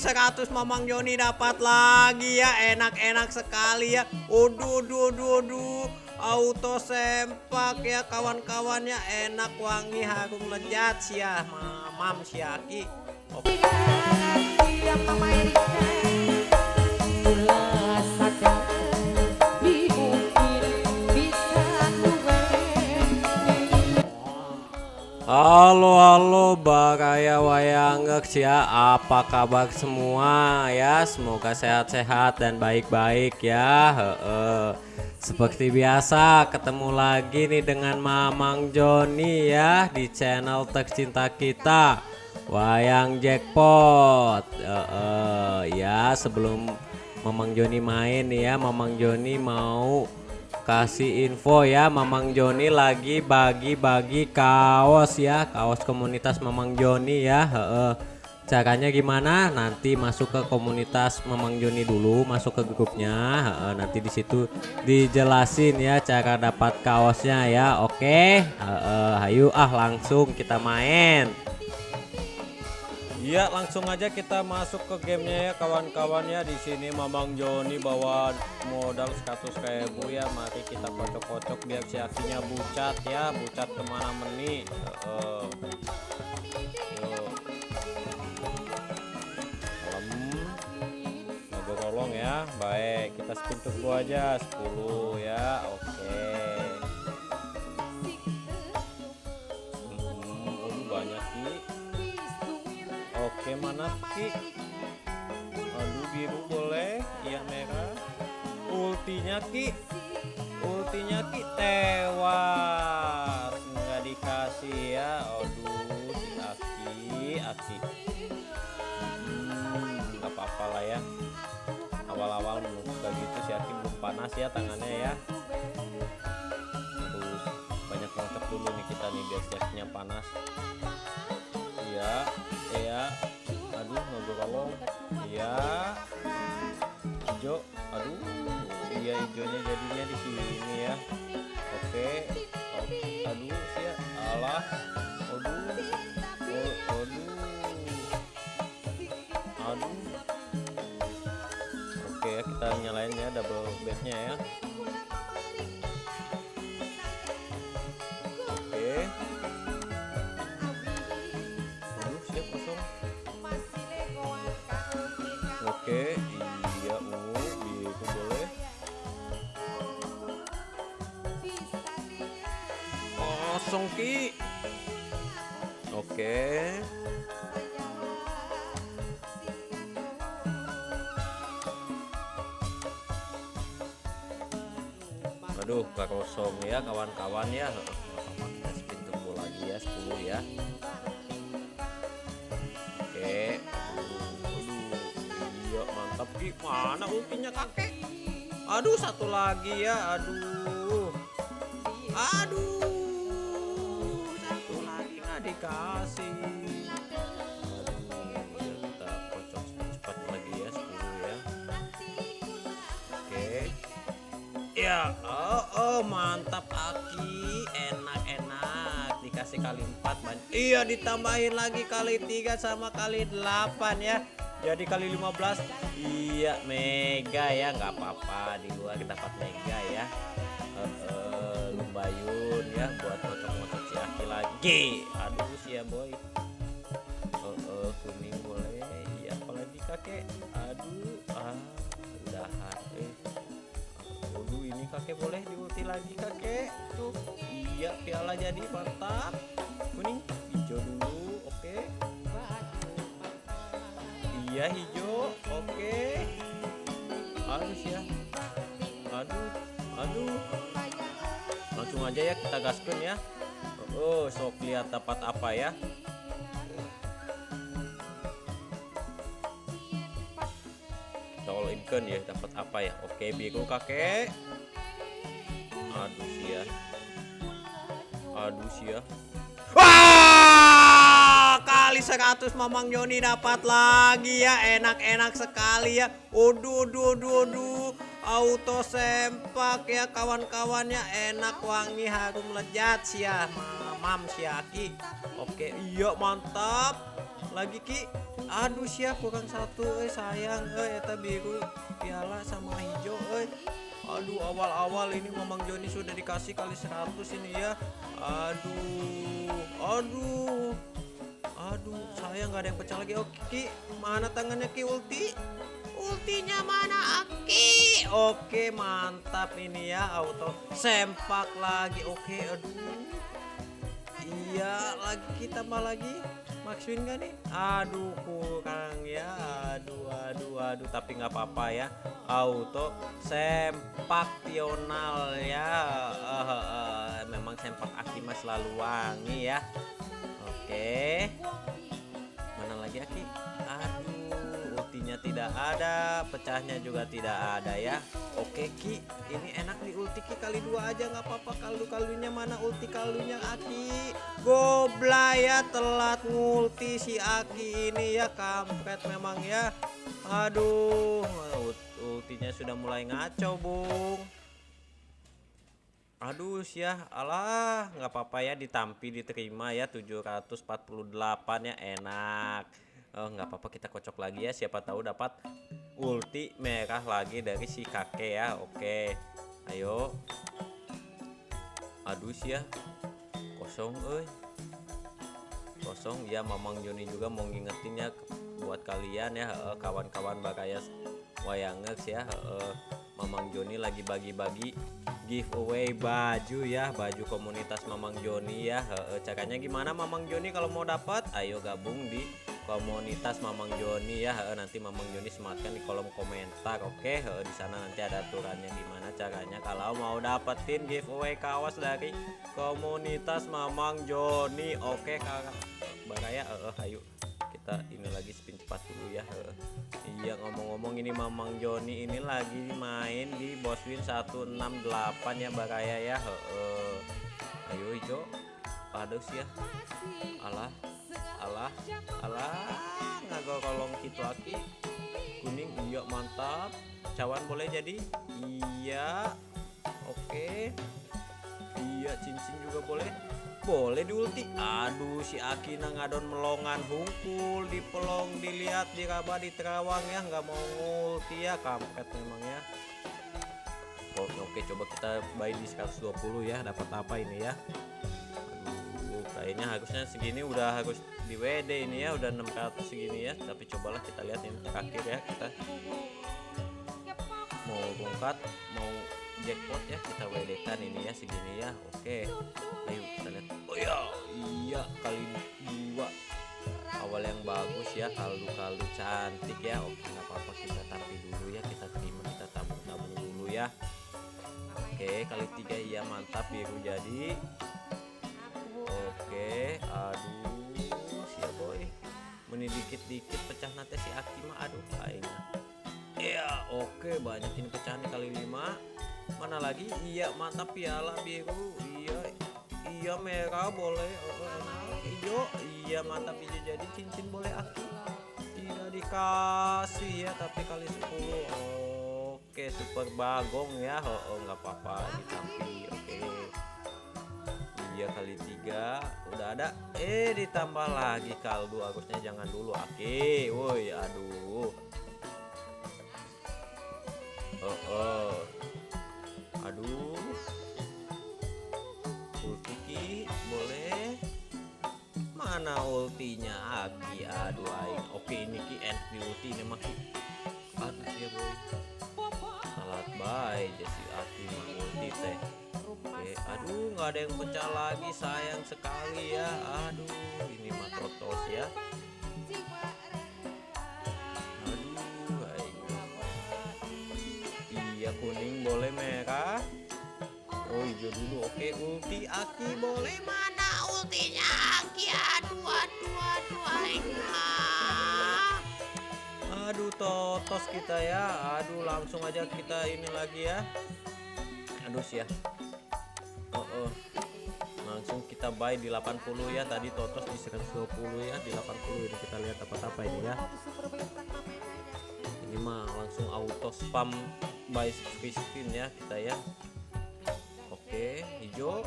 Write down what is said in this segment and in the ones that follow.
100 Mamang Joni dapat lagi ya. Enak-enak sekali ya. Uduh, duh, duh, duh Auto sempak ya kawan-kawannya. Enak, wangi, harum, lezat. Sih ya Mamam siaki Oke Halo halo Baraya Wayangeks ya. Apa kabar semua ya? Semoga sehat-sehat dan baik-baik ya. He -he. Seperti biasa ketemu lagi nih dengan Mamang Joni ya Di channel tercinta kita. Wayang Jackpot. He. Ya sebelum Mamang Joni main ya. Mamang Joni mau kasih info ya Mamang Joni lagi bagi-bagi kaos ya. Kaos komunitas Mamang Joni ya Heeh. caranya gimana? Nanti masuk ke komunitas Mamang Joni dulu masuk ke grupnya Heeh, nanti di situ dijelasin ya cara dapat kaosnya ya oke? Heeh, ayo ah langsung kita main Iya langsung aja kita masuk ke gamenya ya kawan-kawan ya di sini Mamang Joni bawa modal 100 ribu ya. Mari kita kocok-kocok biar si aksinya bucat ya. Bucat ke mana meni? Uh, Kalem ya. Baik kita spin tunggu aja. 10 ya oke. okay. Oke mana Ki Aduh biru boleh Iya merah. Ultinya Ki. Ultinya Ki tewas. Nggak dikasih ya. Aduh si Aki Aki. Hmm, Gak apa-apa lah ya. Awal-awal menurut gitu si Aki belum panas ya tangannya ya. Terus banyak ngocok dulu nih kita nih biar panas kolong iya. Hijau aduh. Iya hijaunya jadinya di sini ya. Oke. Oke aduh ya. Alah. Aduh. Oh, aduh. Aduh. Oke kita nyalain ya double bednya ya Ki. Oke. Aduh, kosong ya kawan-kawan ya. Kita spin tunggu lagi ya 10 ya. Oke. Iya mantap Ki mana ultinya kakek aduh satu lagi ya aduh aduh aduh kita kocok cepat lagi ya 10 ya. Oke. Ya oh, oh mantap Aki. Enak-enak. Dikasih kali 4 banyak iya ditambahin lagi kali 3 sama kali 8 ya. Jadi kali 15 iya mega ya. Nggak apa-apa. Di luar kita dapat mega ya. Uh, uh, ya buat Lagi aduh sih ya boy uh, uh, kuning boleh iya apalagi kakek aduh ah udahan eh aduh ini kakek boleh diulti lagi kakek tuh iya piala jadi mantap kuning hijau dulu oke. Iya hijau, oke. Halus ya. Aduh, aduh. Langsung aja ya kita gaskan ya. Oh, sok lihat dapat apa ya. All in ya dapat apa ya. Oke, biru kakek. Aduh sih ya. Aduh sih ya. Wah, kali 100 Mamang Joni dapat lagi ya. Enak-enak sekali ya. Uduh, duh, duh, duh. Auto sempak ya kawan-kawannya enak wangi harum lezat sih ya. Mamam si Aki. Oke, iya mantap. lagi ki. Aduh siap kurang satu eh sayang eh eta biru piala sama hijau eh. Aduh awal-awal ini Mamang Joni sudah dikasih kali 100 ini ya. Aduh aduh. Aduh sayang nggak ada yang pecah lagi. Oke ki mana tangannya ki? Ulti. Ultinya mana Aki? Oke mantap ini ya. Auto sempak lagi. Oke aduh iya lagi kita tambah lagi. Maxwin gak nih? Aduh kurang ya. Aduh aduh aduh. Tapi nggak apa-apa ya. Auto sempak tional ya uh, uh, memang sempak Aki mas selalu wangi ya. Oke. Mana lagi Aki? Aduh ultinya tidak ada pecahnya juga tidak ada ya. Oke Ki ini enak di ulti Ki. Kali dua aja nggak apa-apa. Kaldu-kaldunya mana ulti kaldunya Aki? Gobla ya telat ngulti si Aki ini ya kampret memang ya. Aduh ultinya sudah mulai ngaco bung. Aduh ya Allah nggak apa-apa ya ditampi diterima ya 748 ya enak Oh nggak apa-apa kita kocok lagi ya. Siapa tahu dapat ulti merah lagi dari si kakek ya. Oke ayo. Aduh ya kosong eh kosong. Ya Mamang Joni juga mau ngingetin ya buat kalian ya kawan-kawan bagaya wayangex ya Mamang Joni lagi bagi-bagi giveaway baju ya baju komunitas Mamang Joni ya caranya gimana Mamang Joni kalau mau dapat? Ayo gabung di komunitas Mamang Joni ya. Nanti Mamang Joni sematkan di kolom komentar oke? Di sana nanti ada aturannya gimana caranya. Kalau mau dapetin giveaway kaos dari komunitas Mamang Joni oke kakak baraya? Ayo kita ini lagi spin cepat dulu ya. Iya ngomong-ngomong ini Mamang Joni ini lagi main di Boswin 168 ya Baraya ya? Ayo hijau aduh ya. Alah alah alah. Ngagolong gitu aki kuning iya mantap. Cawan boleh jadi? Iya. Oke. Iya cincin juga boleh. Boleh di ulti aduh si Akina ngadon melongan hungkul di pelong dilihat diraba di terawang ya. Nggak mau ngulti ya kampret memang ya. Oke, oke coba kita buy di 120 ya. Dapat apa ini ya kayaknya harusnya segini udah harus di WD ini ya udah 600 segini ya. Tapi cobalah kita lihat ini terakhir ya kita mau bongkat mau jackpot ya kita WD kan ini ya segini ya. Oke ayo kita lihat. Oh ya iya kali dua. Awal yang bagus ya kaldu-kaldu cantik ya. Oke nggak apa-apa kita tapi dulu ya kita terima kita tabung-tabung dulu ya. Oke kali tiga iya mantap biru jadi oke aduh siapa boy. Meni dikit-dikit pecah nate si akima aduh kayaknya iya oke banyak ini pecahan kali lima. Mana lagi? Iya mantap piala biru. Iya iya merah boleh. Oh, enak iya mantap hijau jadi cincin boleh aku tidak dikasih ya tapi kali 10 oke super bagong ya. Oh nggak oh, apa-apa ditampil 3 kali tiga. Udah ada. Eh ditambah lagi kaldu harusnya jangan dulu oke woi aduh. Oh, oh. aduh. Ultiki boleh. Mana ultinya Aki? Aduh aing. Oke ini ki. End ulti ini mah aduh ya boy. Salat bye jadi Aki mah ulti teh nggak ada yang pecah lagi sayang sekali ya. Aduh ini mah totos ya. Iya kuning boleh merah. Oh hijau dulu oke. Ulti aki boleh. Mana ultinya aki? Aduh aduh aduh aduh. Aduh totos kita ya. Aduh langsung aja kita ini lagi ya. Aduh sih ya langsung kita buy di 80 ya tadi totos di 120 ya di 80 ini kita lihat apa-apa ini ya. Ini mah langsung auto spam free spin ya kita ya. Oke hijau.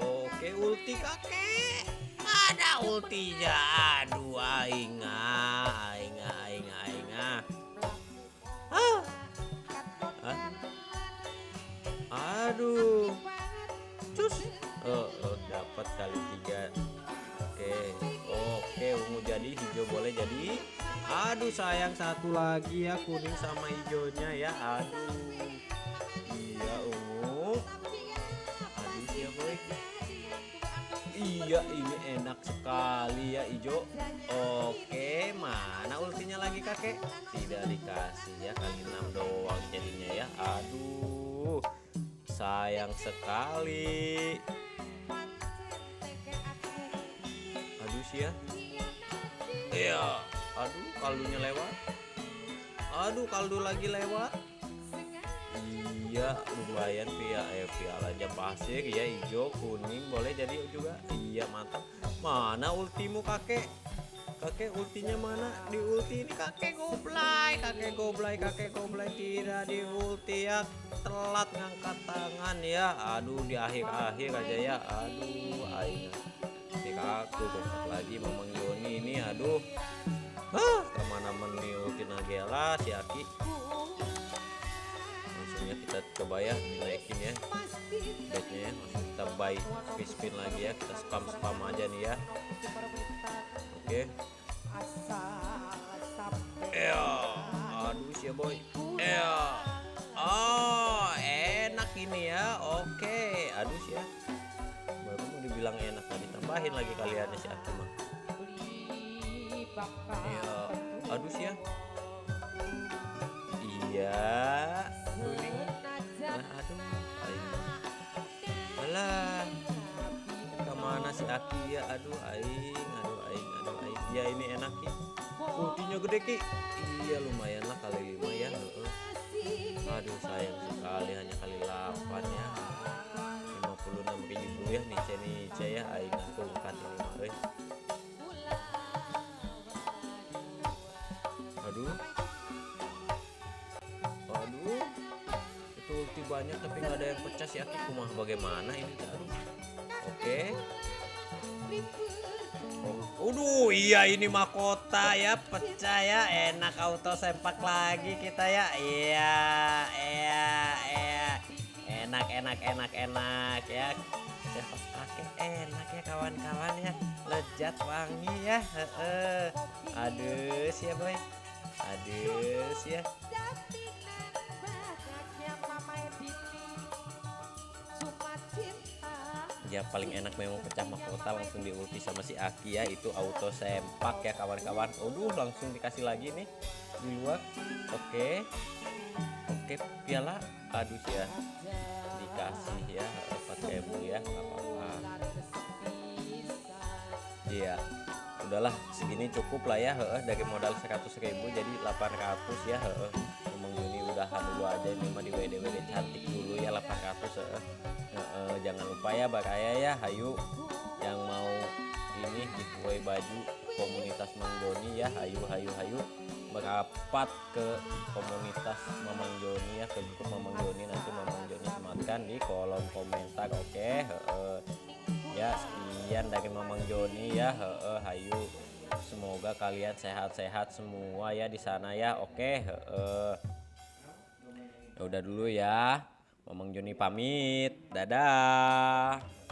Oke ulti kakek. Ada ultinya aduh aing sayang satu lagi ya kuning sama hijaunya ya. Aduh. Iya ungu aduh ya boy. Iya ini enak sekali ya hijau. Oke mana ultinya lagi kakek? Tidak dikasih ya kali enam doang jadinya ya. Aduh sayang sekali. Aduh sih ya iya aduh kaldunya lewat. Aduh kaldu lagi lewat. Iya lumayan pia. Eh aja pasir ya hijau kuning boleh jadi juga. Iya mantap. Mana ultimu kakek? Kakek ultinya mana? Di ulti ini kakek goblay kakek goblay kakek goblay. Tidak di ulti ya. Telat ngangkat tangan ya. Aduh di akhir-akhir aja ya. Aduh aing aku bongkar lagi Mamang Yoni ini aduh ke mana meni ulti Nagela si Aki langsungnya kita coba ya dinaikin ya. Bednya ya langsung kita buy spin lagi ya. Kita spam spam aja nih ya. Oke. Okay. ya aduh sih boy ya oh enak ini ya. Oke. Aduh sih ya baru mau dibilang enak tadi tambahin lagi kaliannya si Aki mah iya. Aduh sih ya. Iya. Kuning nah aduh aing alah ke mana si Aki ya. Aduh aing aduh aing aduh aing. Ya ini enak ki ultinya gede ki. Iya lumayan lah kali lima ya. Aduh sayang sekali hanya kali 8 ya. 56 ribu ya nih nice ya aing tungkat ini banyak tapi nggak ada yang pecah sih. Aku kumah bagaimana ini? Aduh. Oke. Okay. Oh, Uduh, iya ini mahkota ya, pecah ya, enak auto sempak lagi kita ya, iya, iya, iya, enak, enak, enak, enak ya, sempak pakai enak ya kawan-kawan ya, lezat wangi ya, heeh, aduh sih ya? Aduh ya. Ya paling enak memang pecah mahkota langsung di ulti sama si Aki ya. Itu auto sempak ya kawan-kawan. Aduh langsung dikasih lagi nih di luar. Oke. Oke piala aduh ya. Dikasih ya 4 ribu ya nggak apa-apa. Iya. Udahlah segini cukup lah ya heeh. Dari modal 100 ribu jadi 800 ya heeh. Ngomong Juni udahan dulu aja ini mah di WD WD cantik dulu ya 800 heeh uh, jangan lupa ya Baraya ya Hayu. Yang mau ini giveaway baju komunitas Mang Joni ya Hayu Hayu Hayu. Merapat ke komunitas Mamang Joni ya ke grup Mamang Joni nanti Mamang Joni sematkan di kolom komentar oke? Okay? ya sekian dari Mamang Joni ya Hayu. Semoga kalian sehat-sehat semua ya di sana ya oke? Okay? uh, udah dulu ya Mamang Joni pamit. Dadah.